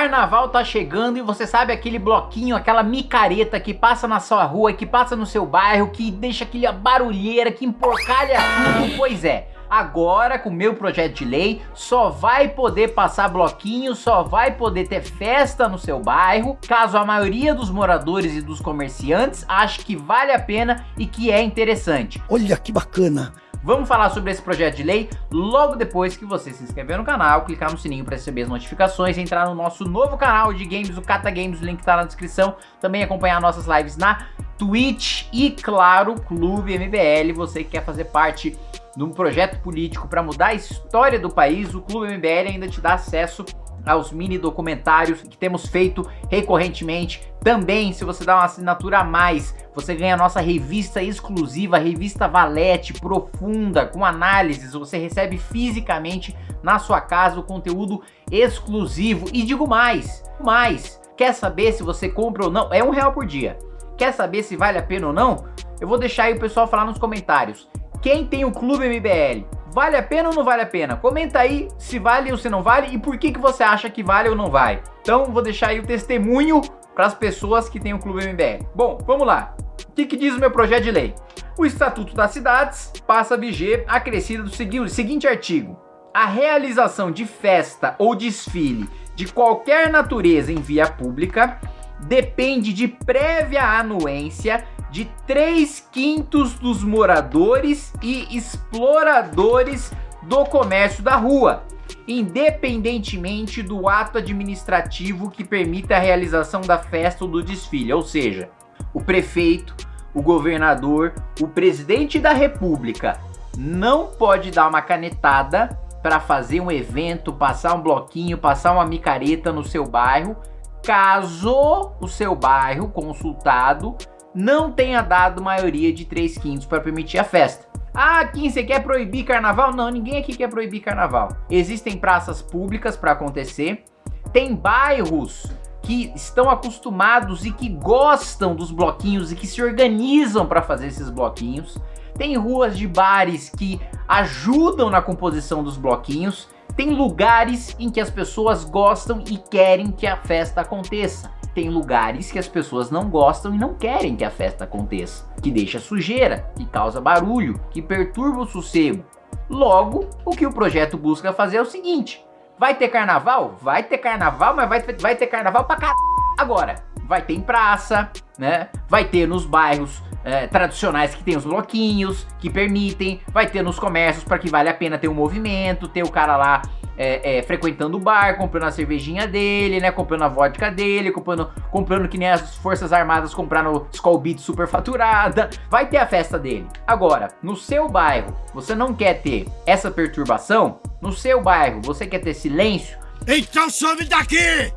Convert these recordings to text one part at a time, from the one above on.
Carnaval tá chegando e você sabe aquele bloquinho, aquela micareta que passa na sua rua, que passa no seu bairro, que deixa aquela barulheira, que emporcalha tudo, pois é. Agora, com o meu projeto de lei, só vai poder passar bloquinho, só vai poder ter festa no seu bairro, caso a maioria dos moradores e dos comerciantes ache que vale a pena e que é interessante. Olha que bacana! Vamos falar sobre esse projeto de lei logo depois que você se inscrever no canal, clicar no sininho para receber as notificações, entrar no nosso novo canal de games, o Cata Games, o link tá na descrição, também acompanhar nossas lives na Twitch e, claro, Clube MBL, você que quer fazer parte de um projeto político para mudar a história do país, o Clube MBL ainda te dá acesso aos mini documentários que temos feito recorrentemente. Também, se você dá uma assinatura a mais, você ganha a nossa revista exclusiva, revista Valete, profunda, com análises. Você recebe fisicamente na sua casa o conteúdo exclusivo. E digo mais, mais, quer saber se você compra ou não? É um real por dia. Quer saber se vale a pena ou não? Eu vou deixar aí o pessoal falar nos comentários. Quem tem o Clube MBL? Vale a pena ou não vale a pena? Comenta aí se vale ou se não vale e por que, que você acha que vale ou não vai. Então vou deixar aí o testemunho para as pessoas que têm o Clube MBL. Bom, vamos lá. O que, que diz o meu projeto de lei? O Estatuto das Cidades passa a viger acrescido do seguinte artigo. A realização de festa ou desfile de qualquer natureza em via pública depende de prévia anuência de 3 quintos dos moradores e exploradores do comércio da rua, independentemente do ato administrativo que permita a realização da festa ou do desfile, ou seja, o prefeito, o governador, o presidente da república não pode dar uma canetada para fazer um evento, passar um bloquinho, passar uma micareta no seu bairro, caso o seu bairro consultado não tenha dado maioria de 3 quintos para permitir a festa. Ah, Kim, você quer proibir carnaval? Não, ninguém aqui quer proibir carnaval. Existem praças públicas para acontecer. Tem bairros que estão acostumados e que gostam dos bloquinhos e que se organizam para fazer esses bloquinhos. Tem ruas de bares que ajudam na composição dos bloquinhos. Tem lugares em que as pessoas gostam e querem que a festa aconteça tem lugares que as pessoas não gostam e não querem que a festa aconteça, que deixa sujeira, que causa barulho, que perturba o sossego. Logo, o que o projeto busca fazer é o seguinte, vai ter carnaval? Vai ter carnaval, mas vai, vai ter carnaval pra caralho. Agora, vai ter em praça, né? Vai ter nos bairros é, tradicionais que tem os bloquinhos, que permitem, vai ter nos comércios para que vale a pena ter um movimento, ter o cara lá é, é, frequentando o bar, comprando a cervejinha dele, né? Comprando a vodka dele, comprando, comprando que nem as Forças Armadas compraram Skull Beat super faturada. Vai ter a festa dele. Agora, no seu bairro, você não quer ter essa perturbação? No seu bairro, você quer ter silêncio? Então some daqui!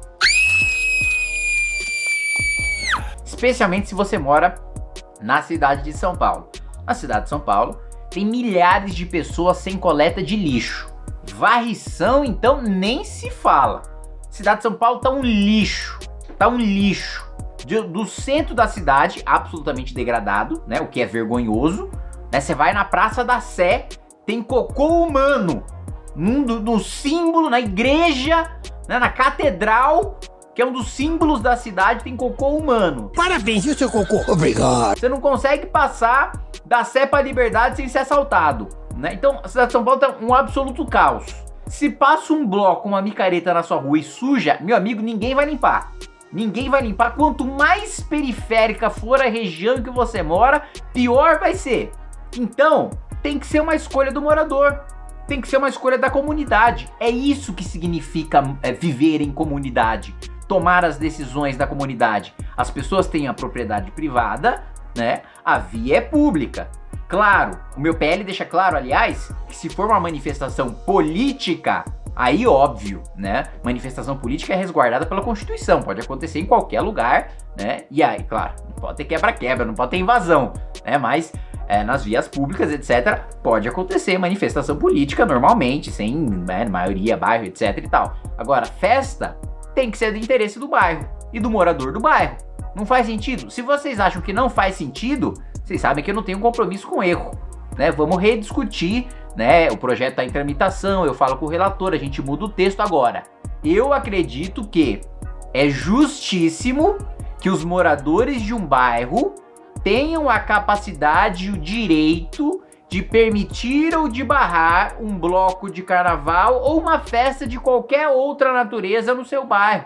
Especialmente se você mora na cidade de São Paulo. Na cidade de São Paulo, tem milhares de pessoas sem coleta de lixo. Varrição, então, nem se fala. Cidade de São Paulo tá um lixo. Tá um lixo. De, do centro da cidade, absolutamente degradado, né? O que é vergonhoso. Né? Você vai na Praça da Sé, tem cocô humano. Num do, do símbolo, na igreja, né? na catedral, que é um dos símbolos da cidade, tem cocô humano. Parabéns, viu, seu cocô? Obrigado. Você não consegue passar da Sé pra Liberdade sem ser assaltado. Né? Então a cidade de São Paulo tá um absoluto caos. Se passa um bloco, uma micareta na sua rua e suja, meu amigo, ninguém vai limpar. Ninguém vai limpar. Quanto mais periférica for a região que você mora, pior vai ser. Então, tem que ser uma escolha do morador. Tem que ser uma escolha da comunidade. É isso que significa é, viver em comunidade. Tomar as decisões da comunidade. As pessoas têm a propriedade privada, né? A via é pública. Claro, o meu PL deixa claro, aliás, que se for uma manifestação política, aí óbvio, né? Manifestação política é resguardada pela Constituição, pode acontecer em qualquer lugar, né? E aí, claro, não pode ter quebra-quebra, não pode ter invasão, né? Mas é, nas vias públicas, etc., pode acontecer manifestação política normalmente, sem né, maioria, bairro, etc e tal. Agora, festa tem que ser do interesse do bairro e do morador do bairro. Não faz sentido? Se vocês acham que não faz sentido, vocês sabem que eu não tenho compromisso com erro. Né? Vamos rediscutir, né? O projeto está em tramitação, eu falo com o relator, a gente muda o texto agora. Eu acredito que é justíssimo que os moradores de um bairro tenham a capacidade e o direito de permitir ou de barrar um bloco de carnaval ou uma festa de qualquer outra natureza no seu bairro.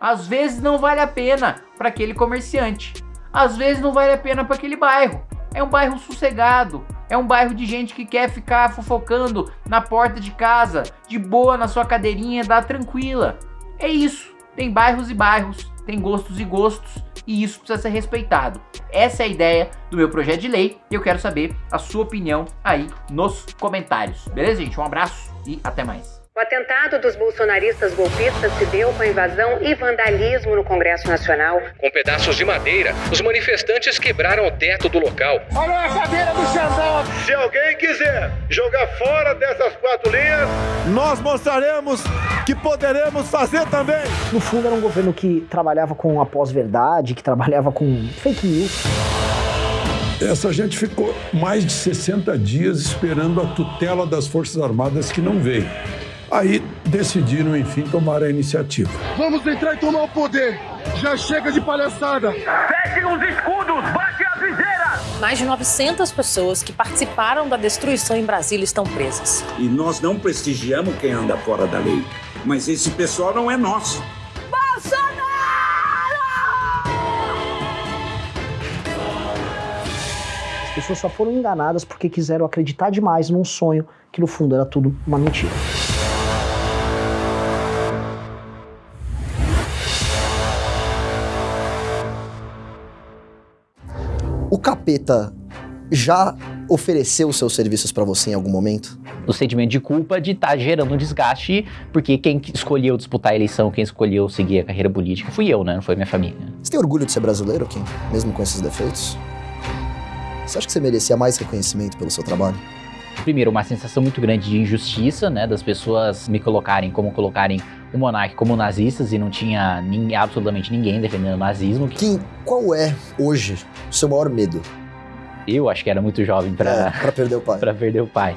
Às vezes não vale a pena para aquele comerciante, às vezes não vale a pena para aquele bairro. É um bairro sossegado, é um bairro de gente que quer ficar fofocando na porta de casa, de boa na sua cadeirinha, dá tranquila. É isso. Tem bairros e bairros, tem gostos e gostos, e isso precisa ser respeitado. Essa é a ideia do meu projeto de lei e eu quero saber a sua opinião aí nos comentários. Beleza, gente? Um abraço e até mais. O atentado dos bolsonaristas golpistas se deu com a invasão e vandalismo no Congresso Nacional. Com pedaços de madeira, os manifestantes quebraram o teto do local. Olha a cadeira do Xandão! Se alguém quiser jogar fora dessas quatro linhas, nós mostraremos que poderemos fazer também. No fundo, era um governo que trabalhava com a pós-verdade, que trabalhava com fake news. Essa gente ficou mais de 60 dias esperando a tutela das Forças Armadas que não veio. Aí decidiram, enfim, tomar a iniciativa. Vamos entrar e tomar o poder! Já chega de palhaçada! Fechem os escudos, bate as viseiras! Mais de 900 pessoas que participaram da destruição em Brasília estão presas. E nós não prestigiamos quem anda fora da lei. Mas esse pessoal não é nosso. As pessoas só foram enganadas porque quiseram acreditar demais num sonho que no fundo era tudo uma mentira. O capeta já ofereceu seus serviços pra você em algum momento? o sentimento de culpa de estar gerando um desgaste, porque quem escolheu disputar a eleição, quem escolheu seguir a carreira política fui eu, né? Não foi minha família. Você tem orgulho de ser brasileiro, Kim? Mesmo com esses defeitos? Você acha que você merecia mais reconhecimento pelo seu trabalho? Primeiro, uma sensação muito grande de injustiça, né? Das pessoas me colocarem como colocarem o monarca como nazistas e não tinha nin- absolutamente ninguém defendendo o nazismo. Kim, qual é, hoje, o seu maior medo? Eu acho que era muito jovem É, pra, pra perder o pai. pra perder o pai.